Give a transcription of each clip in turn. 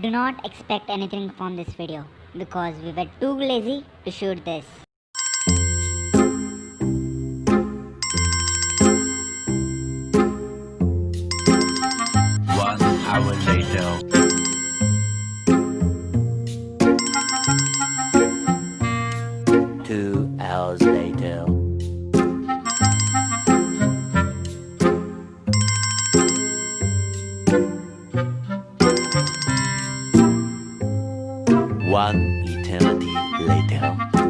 Do not expect anything from this video because we were too lazy to shoot this. One hour later. Two hours later. One eternity later.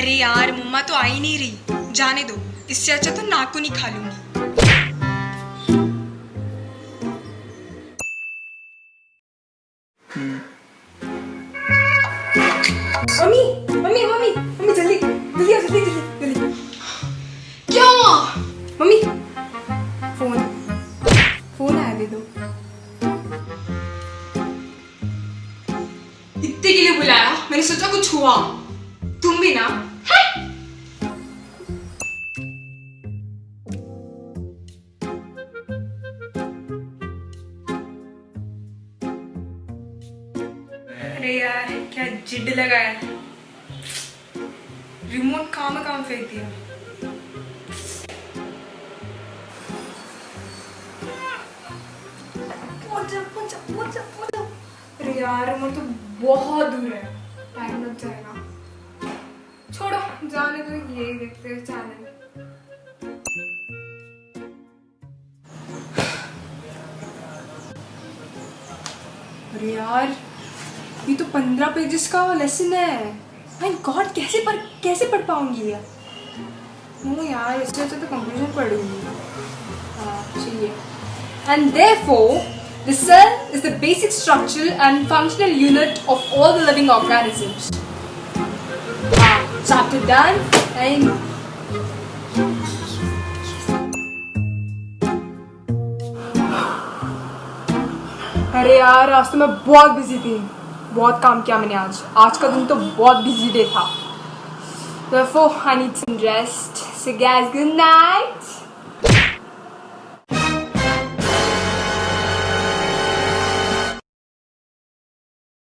अरे यार मम्मा तो आई नहीं रही। जाने दो इससे अच्छा तो नाखून ही खा लूँगी। मम्मी मम्मी मम्मी मम्मी जल्दी जल्दी आओ जल्दी जल्दी जल्दी। क्या हुआ? मम्मी फ़ोन फ़ोन आया दे दो। इतने के लिए बुलाया? मैंने सोचा कुछ हुआ। तुम भी ना अरे यार, क्या जिड लगाया रिमोट कहाँ में काम फेंक दिया। अरे यार तो बहुत दूर है। जाने तो ये ही देखते हैं चैनल अरे यार, ये तो पंद्रह पेजेस का लेसन है। माय गॉड कैसे पर कैसे पढ़ पाऊँगी यार? वो यार, इससे अच्छा तो कंफ्यूजन पढ़ूँगी। हाँ, चाहिए। And therefore The cell is the basic structural and functional unit of all the living organisms. chapter done. And अरे यार, आज तो मैं बहुत बिज़ी थी। बहुत काम किया मैंने आज। आज का दिन तो बहुत बिज़ी डे था। For honey rest so guess good night